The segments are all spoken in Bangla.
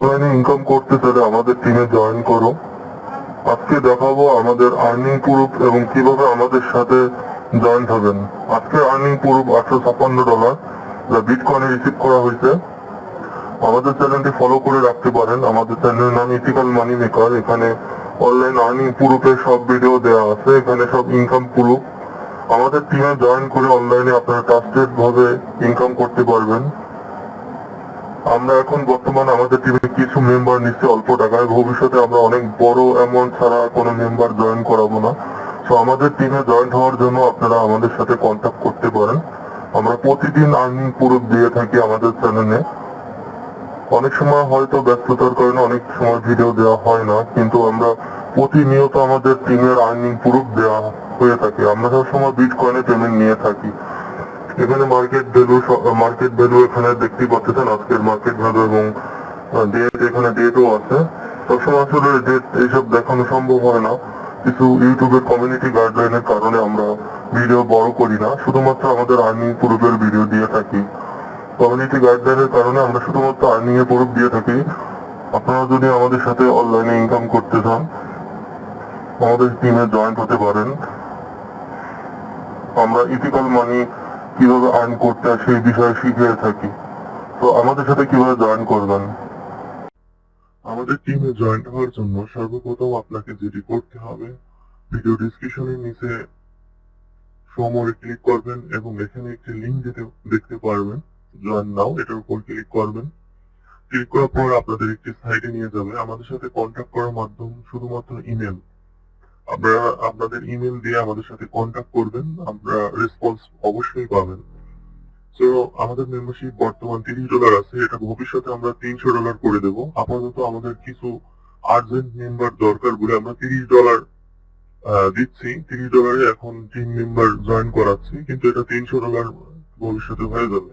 ইনকাম করতে চাইলে আমাদের টিমে জয়েন করো। আজকে দেখাবো আমাদের আর্নিং প্রুফ এবং কীভাবে আমাদের সাথে জয়েন হবেন। আজকে আর্নিং প্রুফ আটশো ছাপ্পান্ন ডলার যা বিটকয়েনে রিসিভ করা হয়েছে। আমাদের চ্যানেলটি ফলো করে রাখতে পারেন। আমাদের চ্যানেলের নাম ইথিক্যাল মানি মেকার এখানে অনলাইন আর্নিং প্রুফের সব ভিডিও দেওয়া আছে। এখানে সব ইনকাম প্রুফ আমাদের টিমে জয়েন করে অনলাইনে আপনারা ট্রাস্টেড ভাবে ইনকাম করতে পারবেন। আমরা এখন বর্তমানে আমাদের টিমে কিছু মেম্বার নিচ্ছি অল্প টাকায়। ভবিষ্যতে আমরা অনেক বড় অ্যামাউন্ট ছাড়া কোনো মেম্বার জয়েন করাবো না। তো আমাদের টিমে জয়েন হওয়ার জন্য আপনারা আমাদের সাথে কন্ট্যাক্ট করতে পারেন। আমরা প্রতিদিন আর্নিং প্রুফ দিয়ে থাকি আমাদের চ্যানেলে অনেক সময় হয়তো ব্যস্ততার কারণে অনেক সময় ভিডিও দেওয়া হয় না, কিন্তু আমরা প্রতিনিয়ত আমাদের টিমের আর্নিং প্রুফ দেওয়া হয়ে থাকে। আমরা সবসময় বিটকয়েনে পেমেন্ট নিয়ে থাকি। এখানে মার্কেট ভ্যালু মার্কেট ভ্যালু এখানে দেখতেই পাচ্ছেন আজকের মার্কেট ভ্যালু এবং ডেট এখানে ডেটও আছে। সবসময় আসলে ডেট এইসব দেখানো সম্ভব হয় না। কিছু ইউটিউবের কমিউনিটি গাইডলাইনের কারণে আমরা ভিডিও বড় করি না। শুধুমাত্র আমাদের আর্নিং প্রুফের ভিডিও দিয়ে থাকি। কমিউনিটি গাইডলাইনের কারণে আমরা শুধুমাত্র আর্নিং এর প্রুফ দিয়ে থাকি। আপনারা যদি আমাদের সাথে অনলাইনে ইনকাম করতে চান, আমাদের টিমে জয়েন্ট হতে পারেন। আমরা ইথিক্যাল মানি কীভাবে আর্ন করতে হয় সেই বিষয়ে শিখিয়ে থাকি। তো আমাদের সাথে কীভাবে জয়েন করবেন? আমাদের টিমে জয়েন হওয়ার জন্য সর্বপ্রথম আপনাকে যেটি করতে হবে ভিডিও ডিসক্রিপশনের নিচে সমরে ক্লিক করবেন এবং এখানে একটি লিঙ্ক দিতে দেখতে পারবেন জয়েন নাও এটার উপর ক্লিক করবেন। ক্লিক করার পর আপনাদের একটি সাইটে নিয়ে যাবে। আমাদের সাথে কন্ট্যাক্ট করার মাধ্যম শুধুমাত্র ইমেল আপনারা আপনাদের ইমেল দিয়ে আমাদের সাথে কন্ট্যাক্ট করবেন, আমরা রেসপন্স অবশ্যই পাবেন। তো আমাদের মেম্বারশিপ বর্তমান তিরিশ ডলার আছে, এটা ভবিষ্যতে আমরা তিনশো ডলার করে দেব। আপাতত আমাদের কিছু আর্জেন্ট মেম্বার দরকার বলে আমরা তিরিশ ডলার দিচ্ছি। তিরিশ ডলারে এখন টিম মেম্বার জয়েন করাচ্ছি, কিন্তু এটা তিনশো ডলার ভবিষ্যতে হয়ে যাবে।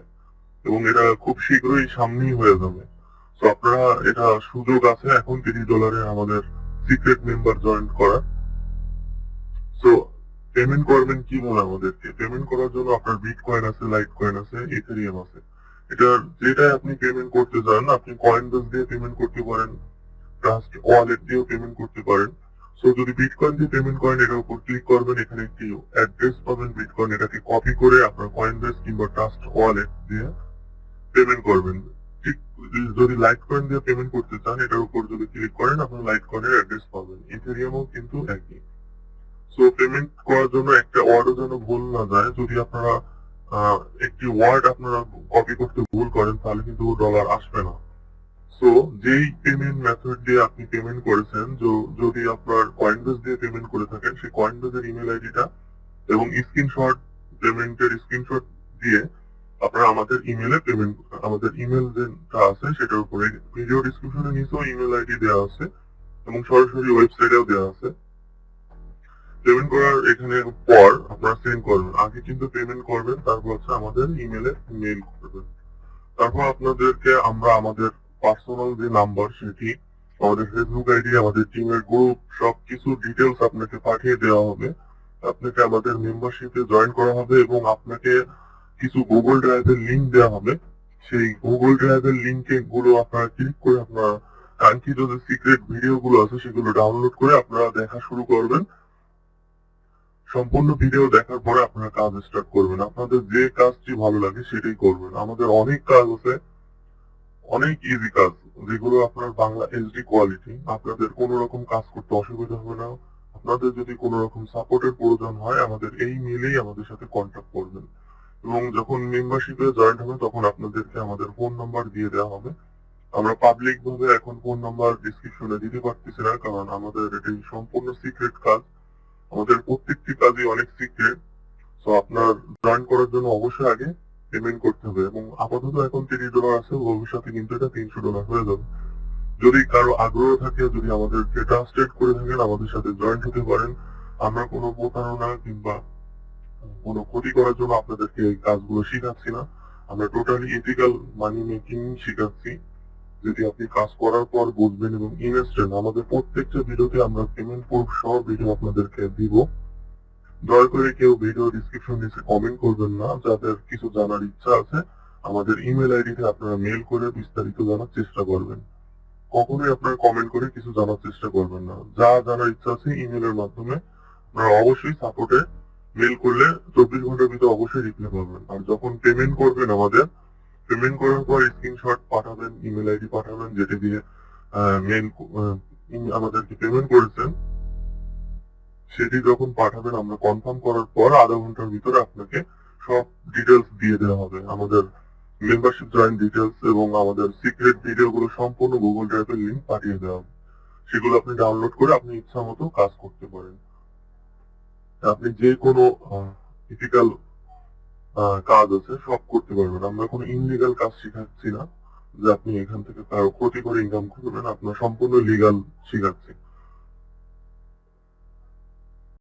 এবং এটা খুব শীঘ্রই সামনেই হয়ে যাবে। তো আপনারা এটা সুযোগ আছে এখন তিরিশ ডলারে আমাদের সিক্রেট মেম্বার জয়েন করার। তো পেমেন্ট করবেন কীভাবে আমাদেরকে? পেমেন্ট করার জন্য আপনার বিট কয়েন আছে লাইট কয়েন আছে ইথেরিয়াম আছে। এটা যেটাই আপনি পেমেন্ট করতে চান, আপনি কয়েন বেস দিয়ে পেমেন্ট করতে পারেন ট্রাস্ট ওয়ালেট দিয়েও পেমেন্ট করতে পারেন। সো যদি বিটকয়েন দিয়ে পেমেন্ট করেন, এটার উপর ক্লিক করবেন, এখানে একটি অ্যাড্রেস পাবেন বিটকয়েন এটাকে কপি করে আপনার কয়েন বেস কিংবা ট্রাস্ট ওয়ালেট দিয়ে পেমেন্ট করবেন। ঠিক যদি লাইট কয়েন দিয়ে পেমেন্ট করতে চান, এটার উপর যদি ক্লিক করেন, আপনার লাইট কয়েনের অ্যাড্রেস পাবেন। ইথেরিয়ামও কিন্তু একই। সো পেমেন্ট করার জন্য একটা ওয়ার্ডও যেন ভুল না যায়, যদি আপনারা একটি ওয়ার্ড আপনারা কপি করতে ভুল করেন, তাহলে কিন্তু ডলার আসবে না। সো যেই পেমেন্ট মেথড দিয়ে আপনি পেমেন্ট করেছেন যদি আপনার কয়েনবেস দিয়ে পেমেন্ট করে থাকেন, সেই কয়েনবেসের ইমেল আইডিটা এবং স্ক্রিনশট পেমেন্টের স্ক্রিনশট দিয়ে আপনারা আমাদের ইমেলে পেমেন্ট আমাদের ইমেল যেটা আছে, সেটার উপরে ভিডিও ডিসক্রিপশনে নিচেও ইমেল আইডি দেওয়া আছে এবং সরাসরি ওয়েবসাইটেও দেওয়া আছে। পেমেন্ট করার এখানে পর আপনারা সেন্ড করবেন। আগে কিন্তু পেমেন্ট করবেন, তারপর হচ্ছে আমাদের ইমেলে মেইল করবেন। তারপর আপনাদেরকে আমরা আমাদের পার্সোনাল যে নাম্বার সেটি, আমাদের ফেসবুক আইডি আমাদের টিমের গ্রুপ সবকিছু ডিটেলস আপনাকে পাঠিয়ে দেওয়া হবে। আপনাকে আমাদের মেম্বারশিপে জয়েন করা হবে এবং আপনাকে কিছু গুগল ড্রাইভের লিংক দেওয়া হবে। সেই গুগল ড্রাইভের লিংকে গুলো আপনারা ক্লিক করে আপনারা কাঙ্ক্ষিত যে সিক্রেট ভিডিও গুলো আছে সেগুলো ডাউনলোড করে আপনারা দেখা শুরু করবেন। সম্পূর্ণ ভিডিও দেখার পরে আপনারা কাজ স্টার্ট করবেন। আপনাদের যে কাজটি ভালো লাগে সেটাই করবেন। আমাদের অনেক কাজ আছে, অনেক ইজি কাজ, যেগুলো আপনার বাংলা এইচডি কোয়ালিটি আপনাদের কোনো রকম কাজ করতে অসুবিধা হবে না। আপনাদের যদি কোনো রকম সাপোর্টের প্রয়োজন হয়, আমাদের এই মেলেই আমাদের সাথে কন্ট্যাক্ট করবেন। এবং যখন মেম্বারশিপে জয়েন্ট হবে, তখন আপনাদেরকে আমাদের ফোন নাম্বার দিয়ে দেওয়া হবে। আমরা পাবলিক ভাবে এখন ফোন নাম্বার ডিসক্রিপশনে দিতে পারতেছি না, কারণ আমাদের এটি সম্পূর্ণ সিক্রেট কাজ। আমাদের প্রত্যেকটি কাজই অনেক সিক্রেট তো আপনার জয়েন করার জন্য অবশ্যই আগে পেমেন্ট করতে হবে এবং আপাতত এখন তিরিশ ডলার আছে, ভবিষ্যতে কিন্তু এটা তিনশো ডলার হয়ে যাবে। যদি কারও আগ্রহ থাকে, যদি আমাদেরকে ট্রান্সলেট করে থাকেন, আমাদের সাথে জয়েন্ট হতে পারেন, আমরা কোনো প্রতারণা কিংবা কোনো ক্ষতি করার জন্য আপনাদেরকে এই কাজগুলো শেখাচ্ছি না। আমরা টোটালি ইথিক্যাল মানি মেকিং শেখাচ্ছি। যদি আপনি কাজ করার পর বুঝবেন এবং ইনস্ট্যান্ট আমাদের প্রত্যেকটা ভিডিওতে আমরা পেমেন্ট প্রুফ সহ ভিডিও আপনাদেরকে দিব। দয়া করে কেউ ভিডিও ডিসক্রিপশন নিচে কমেন্ট করবেন না, যাদের কিছু জানার ইচ্ছা আছে, আমাদের ইমেল আইডিতে আপনারা মেল করে বিস্তারিত জানার চেষ্টা করবেন। কখনোই আপনারা কমেন্ট করে কিছু জানার চেষ্টা করবেন না। যা জানার ইচ্ছা আছে ইমেলের মাধ্যমে আপনারা অবশ্যই সাপোর্টে মেল করলে চব্বিশ ঘণ্টার ভিতরে অবশ্যই রিপ্লাই পাবেন। আর যখন পেমেন্ট করবেন আমাদের পেমেন্ট করার পর স্ক্রিনশট পাঠাবেন ইমেল আইডি পাঠাবেন, যেটা দিয়ে মেল আমাদেরকে পেমেন্ট করেছেন। সেটি যখন পাঠাবেন, আমরা কনফার্ম করার পর আধা ঘণ্টার ভিতরে আপনাকে সব ডিটেলস দিয়ে দেওয়া হবে। আমাদের মেম্বারশিপ জয়েন ডিটেলস এবং আমাদের সিক্রেট ভিডিও গুলো সম্পূর্ণ গুগল ড্রাইভের লিঙ্ক পাঠিয়ে দেওয়া হবে। সেগুলো আপনি ডাউনলোড করে আপনি ইচ্ছা মতো কাজ করতে পারেন। আপনি যে কোনো ইথিক্যাল কাজ আছে, সব করতে পারবেন। আমরা কোনো ইনলিগাল কাজ শিখাচ্ছি না যে আপনি এখান থেকে কারও ক্ষতি করে ইনকাম করবেন আপনার সম্পূর্ণ লিগাল শেখাচ্ছি।